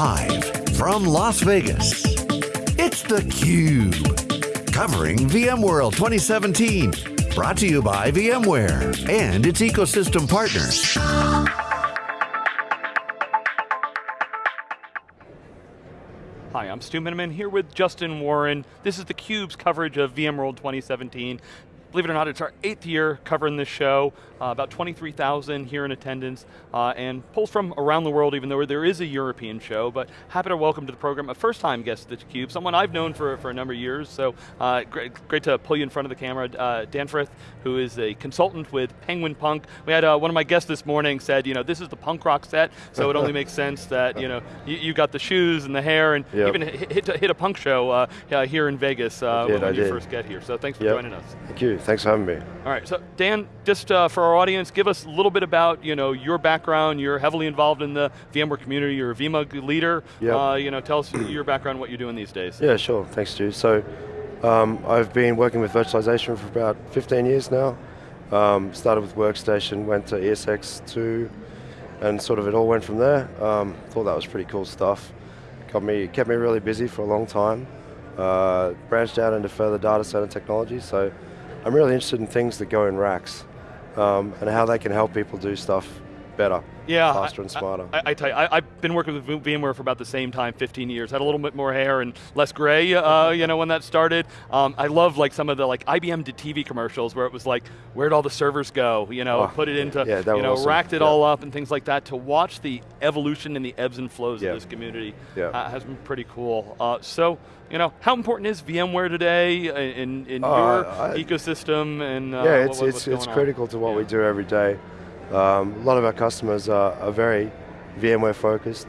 Live from Las Vegas, it's theCUBE. Covering VMworld 2017. Brought to you by VMware and its ecosystem partners. Hi, I'm Stu Miniman here with Justin Warren. This is theCUBE's coverage of VMworld 2017. Believe it or not, it's our eighth year covering this show. Uh, about 23,000 here in attendance, uh, and polls from around the world, even though there is a European show, but happy to welcome to the program a first time guest at theCUBE, someone I've known for, for a number of years, so uh, great, great to pull you in front of the camera. Uh, Dan Frith, who is a consultant with Penguin Punk. We had uh, one of my guests this morning said, you know, this is the punk rock set, so it only makes sense that, you know, you, you, got the shoes and the hair, and yep. even hit, hit, hit, a punk show uh, here in Vegas did, when, when you first get here, so thanks for yep. joining us. Thank you, thanks for having me. All right, so Dan, just for our audience, give us a little bit about you know your background. You're heavily involved in the VMware community. You're a VMUG leader. Yep. Uh, you know, tell us your background, what you're doing these days. Yeah, sure. Thanks, Stu. So, um, I've been working with virtualization for about 15 years now. Um, started with Workstation, went to ESX2, and sort of it all went from there. Um, thought that was pretty cool stuff. Got me, kept me really busy for a long time. Uh, branched out into further data center technology, so I'm really interested in things that go in racks um, and how they can help people do stuff better, yeah, faster and smarter. I, I, I tell you, I, have been working with VMware for about the same time, 15 years. Had a little bit more hair and less gray, uh, you know, when that started. Um, I love like some of the like IBM did TV commercials where it was like, where'd all the servers go? You know, oh, put it into, yeah, you know, awesome. racked it yeah. all up and things like that. To watch the evolution and the ebbs and flows yeah. of this community yeah. uh, has been pretty cool. Uh, so, you know, how important is VMware today in, in oh, your I, ecosystem and uh, Yeah, it's, what, it's, it's on? critical to what we do every day. Um, a lot of our customers are, are very VMware focused,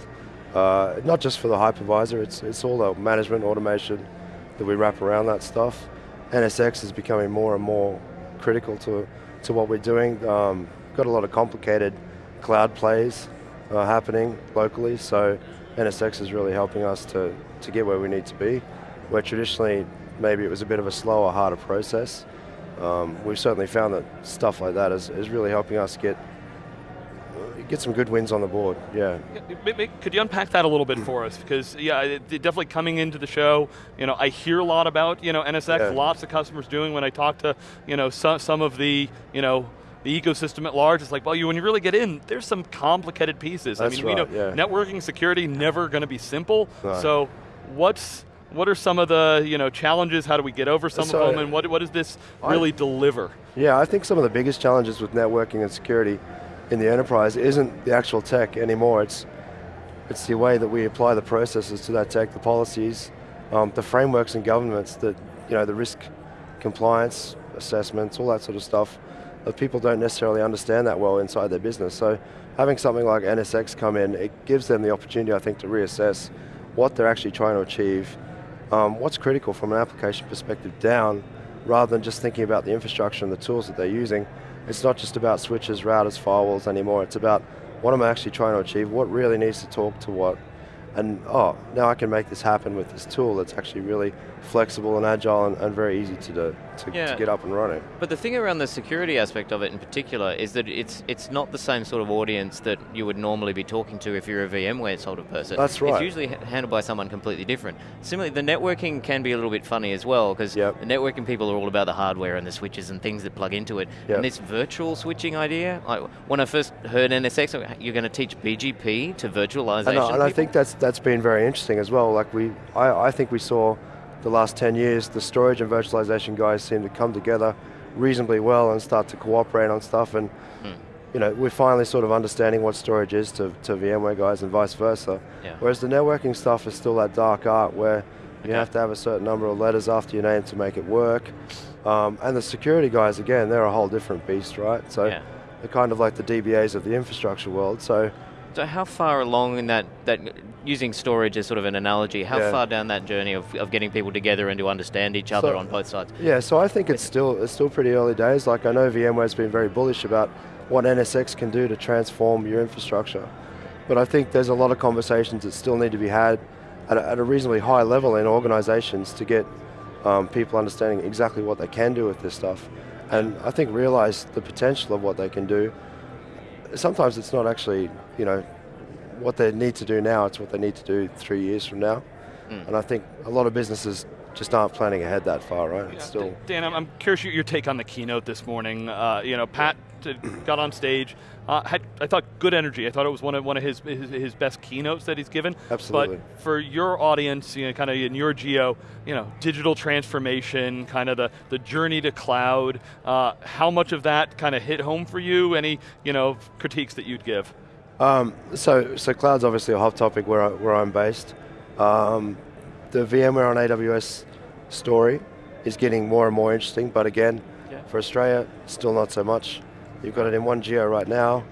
uh, not just for the hypervisor, it's, it's all the management automation that we wrap around that stuff. NSX is becoming more and more critical to, to what we're doing. Um, got a lot of complicated cloud plays uh, happening locally, so NSX is really helping us to, to get where we need to be, where traditionally maybe it was a bit of a slower, harder process. Um, we've certainly found that stuff like that is, is really helping us get get some good wins on the board, yeah. Could you unpack that a little bit for us? Because yeah, definitely coming into the show, you know, I hear a lot about, you know, NSX, Yeah. lots of customers doing when I talk to, you know, some, some of the, you know, the ecosystem at large, it's like, well, you, when you really get in, there's some complicated pieces. That's I mean, we know yeah. networking security never going to be simple. No. So, what's what are some of the you know challenges? How do we get over some So, of them? And what what does this I- really deliver? Yeah, I think some of the biggest challenges with networking and security in the enterprise isn't the actual tech anymore, it's, it's the way that we apply the processes to that tech, the policies, um, the frameworks and governments that, you know, the risk compliance assessments, all that sort of stuff, that people don't necessarily understand that well inside their business. So having something like NSX come in, it gives them the opportunity, I think, to reassess what they're actually trying to achieve, um, what's critical from an application perspective down, rather than just thinking about the infrastructure and the tools that they're using. It's not just about switches, routers, firewalls anymore, it's about what am I actually trying to achieve, what really needs to talk to what, and oh, now I can make this happen with this tool that's actually really flexible and agile and, and very easy to, do, to, Yeah. to get up and running. But the thing around the security aspect of it in particular is that it's it's not the same sort of audience that you would normally be talking to if you're a VMware sort of person. That's right. It's usually handled by someone completely different. Similarly, the networking can be a little bit funny as well because Yep. the networking people are all about the hardware and the switches and things that plug into it. Yep. And this virtual switching idea, I, when I first heard NSX, you're going to teach BGP to virtualization. And, I- and I think that's that's been very interesting as well. Like we, I, I think we saw the last 10 years, the storage and virtualization guys seem to come together reasonably well and start to cooperate on stuff and Hmm. you know, we're finally sort of understanding what storage is to, to VMware guys and vice versa. Yeah. Whereas the networking stuff is still that dark art where you Okay. have to have a certain number of letters after your name to make it work. Um, and the security guys, again, they're a whole different beast, right? So Yeah. they're kind of like the DBAs of the infrastructure world. So So how far along in that, that using storage as sort of an analogy, how Yeah. far down that journey of, of getting people together and to understand each other So- on both sides? Yeah, so I think it's still it's still pretty early days. Like I know VMware's been very bullish about what NSX can do to transform your infrastructure, but I think there's a lot of conversations that still need to be had at a, at a reasonably high level in organizations to get um, people understanding exactly what they can do with this stuff, and I think realize the potential of what they can do. Sometimes it's not actually you know what they need to do now, it's what they need to do three years from now. Mm. And I think a lot of businesses just aren't planning ahead that far, right? It's still Dan, I'm, curious your, take on the keynote this morning. Uh, you know, Pat got on stage. Uh, had, I thought good energy. I thought it was one of one of his his, his best keynotes that he's given. Absolutely. But for your audience, you know, kind of in your geo, you know, digital transformation, kind of the the journey to cloud. Uh, how much of that kind of hit home for you? Any you know critiques that you'd give? Um, so, so cloud's obviously a hot topic where, I, where I'm based. Um, the VMware on AWS story is getting more and more interesting, but again, Yeah. for Australia, still not so much. You've got it in one geo right now.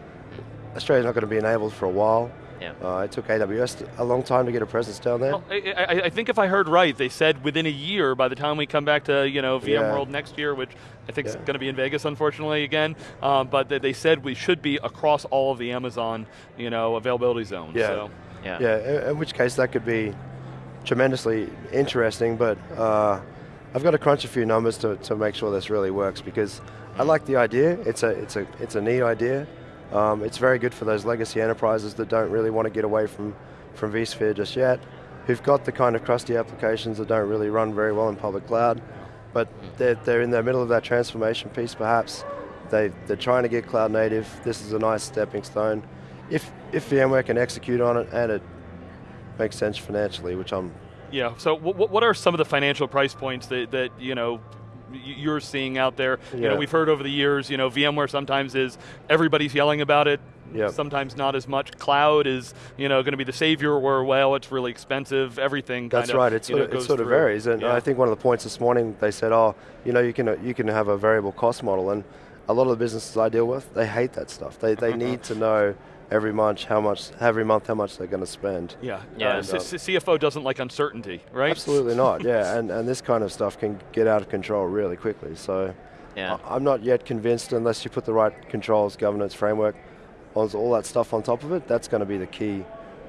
Australia's not going to be enabled for a while. Yeah. Uh, it took AWS a long time to get a presence down there. Well, I, I, I think if I heard right, they said within a year, by the time we come back to you know Yeah. VMworld next year, which I think is going to be in Vegas, unfortunately again. Um, but they, they said we should be across all of the Amazon you know availability zones. Yeah. So. Yeah. Yeah, in which case that could be tremendously interesting, but uh, I've got to crunch a few numbers to, to make sure this really works because I like the idea. It's a, it's a, it's a neat idea. Um, it's very good for those legacy enterprises that don't really want to get away from, from vSphere just yet, who've got the kind of crusty applications that don't really run very well in public cloud, but they're, they're in the middle of that transformation piece perhaps. They, they're trying to get cloud native. This is a nice stepping stone. If, if VMware can execute on it and it makes sense financially, which I'm Yeah. So what, what are some of the financial price points that, that you know you're seeing out there? You know, Yeah. we've heard over the years. You know, VMware sometimes is everybody's yelling about it. Yep. Sometimes not as much. Cloud is you know going to be the savior, or well, it's really expensive. Everything. That's right. It sort know, of, it sort of varies, and Yeah. I think one of the points this morning they said, "Oh, you know, you can you can have a variable cost model," and a lot of the businesses I deal with, they hate that stuff. They they mm-hmm. need to know every month how much every month how much they're going to spend. Yeah. Yeah. And, C- uh, CFO doesn't like uncertainty, right? Absolutely not. Yeah, and and this kind of stuff can get out of control really quickly. So Yeah. I- I'm not yet convinced unless you put the right controls, governance framework, all that stuff on top of it. That's going to be the key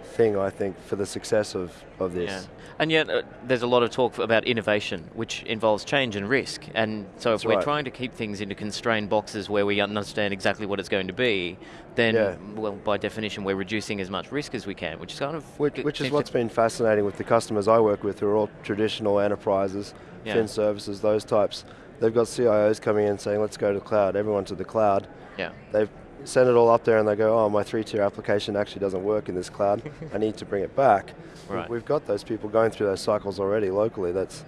thing I think for the success of of this. Yeah. And yet, uh, there's a lot of talk about innovation, which involves change and risk. And so, That's if we're right. trying to keep things into constrained boxes where we understand exactly what it's going to be, then, Yeah. well, by definition, we're reducing as much risk as we can, which is kind of Which, which is what's been fascinating with the customers I work with, who are all traditional enterprises, Yeah. fin services, those types. They've got CIOs coming in saying, "Let's go to the cloud." Everyone to the cloud. Yeah. They've sent it all up there, and they go, "Oh, my three-tier application actually doesn't work in this cloud. I need to bring it back." Right. We've got those people going through those cycles already locally. That's,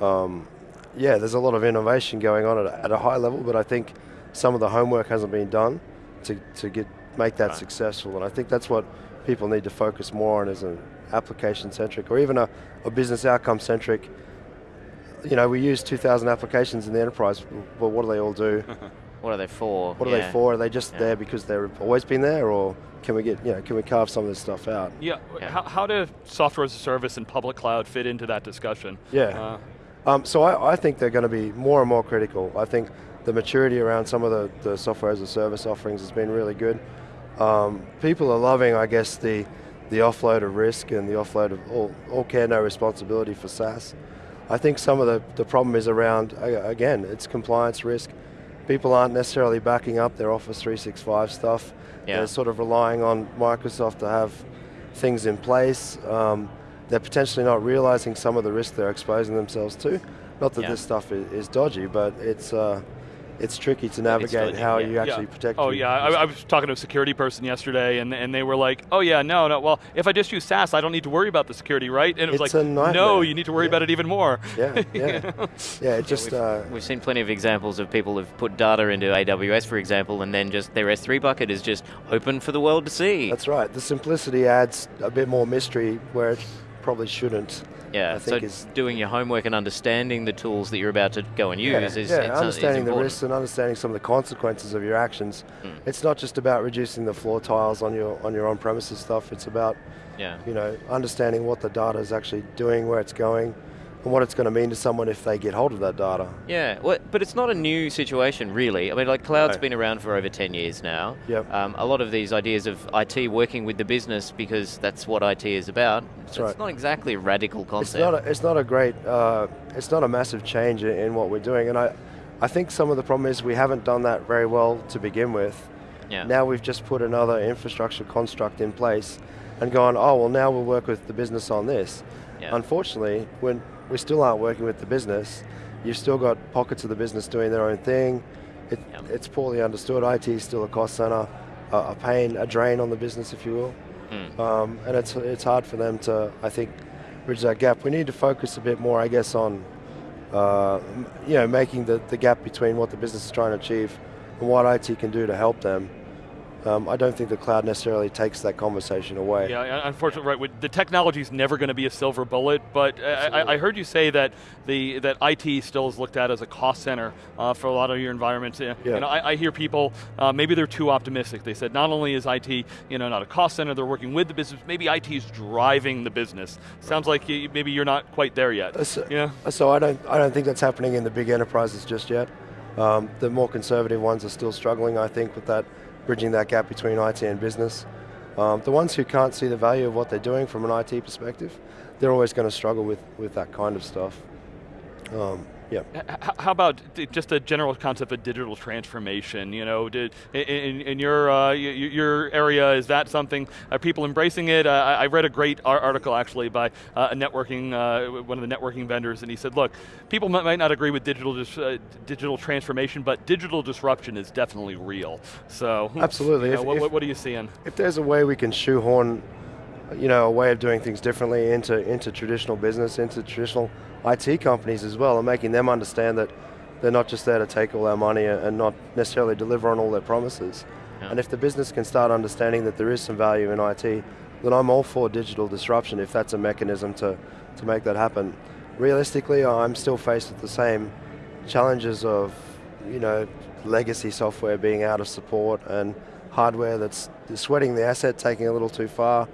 um, yeah, there's a lot of innovation going on at a, at a high level, but I think some of the homework hasn't been done to, to get make that Right. successful, and I think that's what people need to focus more on as an application-centric or even a, a business outcome-centric. You know, we use 2,000 applications in the enterprise, but what do they all do? What are they for? What are they for? Are they just Yeah. there because they've always been there, or can we get, you know, can we carve some of this stuff out? Yeah. Yeah. How, how do software as a service and public cloud fit into that discussion? Yeah. Uh, Um, so I, I think they're going to be more and more critical. I think the maturity around some of the, the software as a service offerings has been really good. Um, people are loving, I guess, the the offload of risk and the offload of all, all care, no responsibility for SaaS. I think some of the, the problem is around, again, it's compliance risk. People aren't necessarily backing up their Office 365 stuff. Yeah. They're sort of relying on Microsoft to have things in place. Um, they're potentially not realizing some of the risk they're exposing themselves to. Not that Yeah. this stuff is, is dodgy, but it's uh, it's tricky to navigate dodgy, how yeah. you actually protect. Oh your- yeah, I, I was talking to a security person yesterday, and, and they were like, "Oh yeah, no, no. Well, if I just use SaaS, I don't need to worry about the security, right?" And it was It's like, a "No, you need to worry Yeah. about it even more." yeah, yeah, yeah. It just we've, uh, we've seen plenty of examples of people who've put data into AWS, for example, and then just their S3 bucket is just open for the world to see. that's right. The simplicity adds a bit more mystery where it probably shouldn't. Yeah, I so is doing your homework and understanding the tools that you're about to go and use yeah, is, yeah, it's, uh, is understanding the risks and understanding some of the consequences of your actions. Mm. It's not just about reducing the floor tiles on your on your on-premises stuff. It's about Yeah. you know understanding what the data is actually doing, where it's going, and what it's going to mean to someone if they get hold of that data. Yeah, well, but it's not a new situation, really. I mean, like cloud's No. been around for over 10 years now. Yep. Um, a lot of these ideas of IT working with the business because that's what IT is about. It's right. not exactly a radical It's concept. not. A, it's not a great. Uh, it's not a massive change in, in what we're doing, and I, I think some of the problem is we haven't done that very well to begin with. yeah. Now we've just put another infrastructure construct in place, and gone, oh, well now we'll work with the business on this. Yeah. Unfortunately, when we still aren't working with the business, you've still got pockets of the business doing their own thing. It, Yep. It's poorly understood. IT is still a cost center, a, a pain, a drain on the business, if you will. Mm. Um, and it's, it's hard for them to, I think, bridge that gap. We need to focus a bit more, I guess, on uh, you know, making the, the gap between what the business is trying to achieve and what IT can do to help them. Um, I don't think the cloud necessarily takes that conversation away. Yeah, unfortunately, right. with- The technology is never going to be a silver bullet, but uh, I, I heard you say that the that IT still is looked at as a cost center uh, for a lot of your environments. Uh, Yeah. You know, I, I hear people uh, maybe they're too optimistic. They said not only is IT you know not a cost center, they're working with the business. Maybe IT is driving the business. Sounds like you, maybe you're not quite there yet. Uh, So, Yeah. so I don't, I don't think that's happening in the big enterprises just yet. Um, the more conservative ones are still struggling, I think, with that bridging that gap between IT and business. Um, the ones who can't see the value of what they're doing from an IT perspective, they're always going to struggle with, with that kind of stuff. Um, yeah. How about just a general concept of digital transformation? You know, did, in, in your uh, your area, is that something? Are people embracing it? Uh, I I read a great article actually by uh, a networking uh, one of the networking vendors, and he said, look, people might, not agree with digital dis- uh, digital transformation, but digital disruption is definitely real. So Absolutely. you know, If- what, if- what, what are you seeing? if there's a way we can shoehorn, you know, a way of doing things differently into into traditional business, into traditional IT companies as well, and making them understand that they're not just there to take all our money and not necessarily deliver on all their promises. Yeah. And if the business can start understanding that there is some value in IT, then I'm all for digital disruption if that's a mechanism to, to make that happen. Realistically, I'm still faced with the same challenges of, you know, legacy software being out of support and hardware that's sweating the asset, taking a little too far.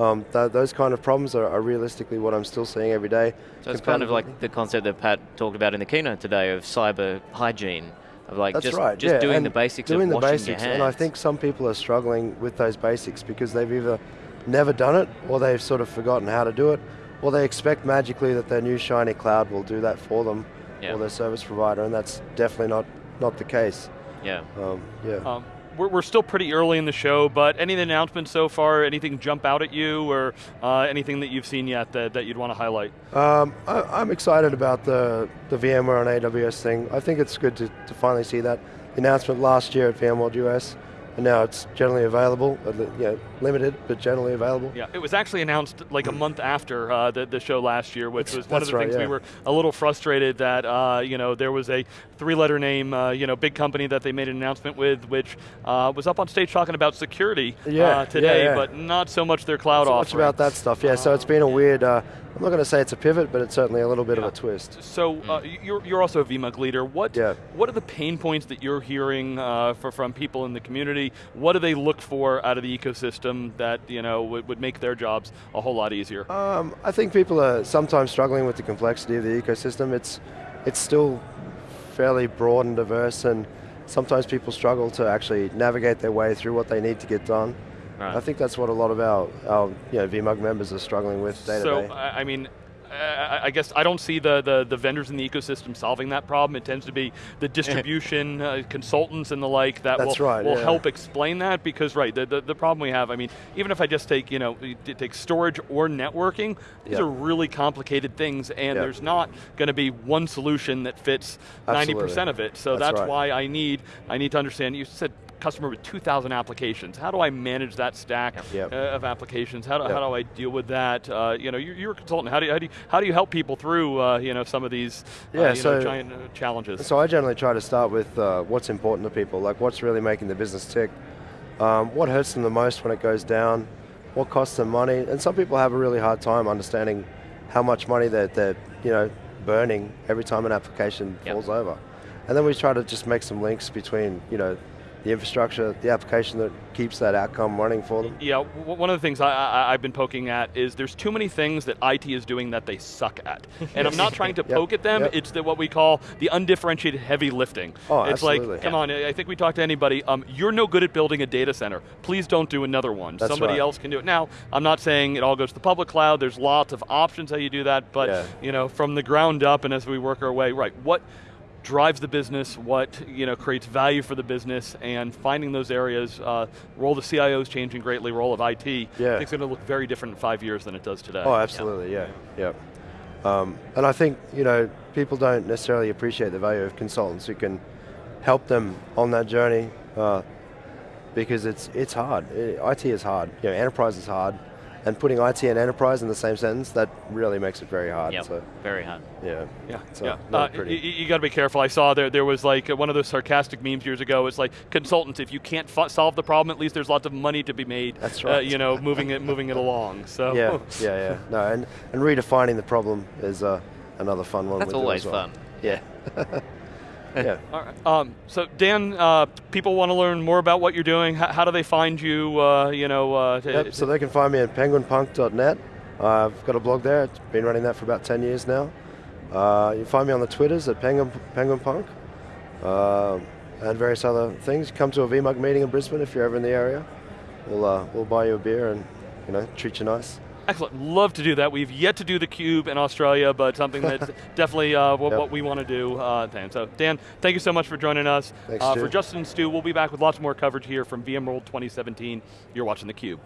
Um, th- those kind of problems are, are realistically what I'm still seeing every day. So it's kind of like the concept that Pat talked about in the keynote today of cyber hygiene, of like That's just, right. just yeah, doing and the basics doing of the washing basics, your hands. and I think some people are struggling with those basics because they've either never done it, or they've sort of forgotten how to do it, or they expect magically that their new shiny cloud will do that for them, Yeah. or their service provider, and that's definitely not not the case. yeah. Um, yeah. Um, we're, we're still pretty early in the show, but any announcements so far? Anything jump out at you, or uh, anything that you've seen yet that, that you'd want to highlight? Um, I, I'm excited about the, the VMware on AWS thing. I think it's good to, to finally see that. The announcement last year at VMworld US, and now it's generally available, you know, limited, but generally available. Yeah, it was actually announced like a month after uh, the, the show last year, which That's- was one of the right, things we were a little frustrated that uh, you know there was a three-letter name, uh, you know, big company that they made an announcement with, which uh, was up on stage talking about security Yeah, uh, today, yeah, yeah. but not so much their cloud so much about that stuff, yeah. So it's been a weird, uh, I'm not going to say it's a pivot, but it's certainly a little bit of a twist. So uh, you're, you're also a VMUG leader. What Yeah. what are the pain points that you're hearing uh, for, from people in the community? What do they look for out of the ecosystem that you know would, would make their jobs a whole lot easier? Um, I think people are sometimes struggling with the complexity of the ecosystem. It's, it's still fairly broad and diverse, and sometimes people struggle to actually navigate their way through what they need to get done. Right. I think that's what a lot of our, our you know, VMUG members are struggling with day so to day. I I mean. I I guess I don't see the, the, the vendors in the ecosystem solving that problem. It tends to be the distribution uh, consultants and the like that That's will, right, will yeah. help explain that because right the, the, the problem we have I mean even if I just take you know take storage or networking these Yeah. are really complicated things and Yeah. there's not going to be one solution that fits Absolutely. 90% of it. So That's that's, right. why I need I need to understand you said customer with 2,000 applications. How do I manage that stack Yep. uh, of applications? How do, Yep. how do I deal with that? Uh, you know, you're, you're a consultant. How do you, how do you, how do you help people through uh, you know some of these uh, Yeah, you know, giant uh, challenges? So I generally try to start with uh, what's important to people, like what's really making the business tick, um, what hurts them the most when it goes down, what costs them money, and some people have a really hard time understanding how much money they're, they're you know, burning every time an application Yep. falls over. And then we try to just make some links between, you know, the infrastructure, the application that keeps that outcome running for them. Yeah, one of the things I, I, I've been poking at is there's too many things that IT is doing that they suck at. And I'm not trying to Yep, poke at them, yep. it's the, what we call the undifferentiated heavy lifting. Oh, it's absolutely. like, come on, I think we talk to anybody, um, you're no good at building a data center. Please don't do another one. That's Somebody right. else can do it. Now, I'm not saying it all goes to the public cloud, there's lots of options how you do that, but Yeah. you know, from the ground up and as we work our way, right, what drives the business, what you know creates value for the business, and finding those areas. Uh, role of the CIO is changing greatly. Role of IT. Yeah. I think it's going to look very different in five years than it does today. Oh, absolutely, yeah, yeah. Um, and I think you know people don't necessarily appreciate the value of consultants who can help them on that journey uh, because it's it's hard. IT is hard. You know, enterprise is hard, and putting IT and enterprise in the same sentence that really makes it very hard. Yep, So very hard. yeah, Yeah, So, yeah. not Uh, pretty. You, got to be careful. I saw there there was like one of those sarcastic memes years ago. It's like consultants, if you can't f- solve the problem, at least there's lots of money to be made. That's Uh, right. you know, moving it moving it along. So yeah, yeah, yeah. No, and, and redefining the problem is uh, another fun one. That's we do always well. fun. Yeah. yeah. All right. Um, so Dan, uh, people want to learn more about what you're doing. How, how do they find you? Uh, you know. Uh, Yep, so they can find me at penguinpunk.net. I've got a blog there. It's been running that for about 10 years now. Uh, you can find me on the Twitters at Penguin, penguinpunk uh, and various other things. Come to a VMUG meeting in Brisbane if you're ever in the area. We'll, uh, we'll buy you a beer and you know treat you nice. Excellent. Love to do that. We've yet to do the cube in Australia, but something that's definitely uh, what, Yep. what we want to do. Uh, Dan. So Dan, thank you so much for joining us. Thanks, uh, Stu. for Justin and Stu, we'll be back with lots more coverage here from VMworld 2017. You're watching the Cube.